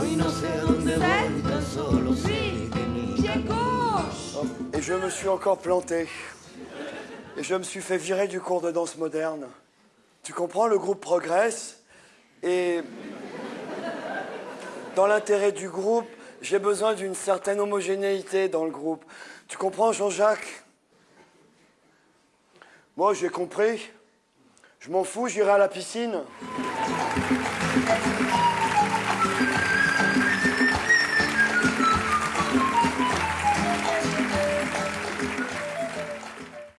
Hoy no sé a dónde voy, tan solo sé que mi Pied gauche Et je me suis encore planté. Et je me suis fait virer du cours de danse moderne. Tu comprends, le groupe progresse. Et dans l'intérêt du groupe, j'ai besoin d'une certaine homogénéité dans le groupe. Tu comprends, Jean-Jacques? Moi, j'ai compris. Je m'en fous, j'irai à la piscine.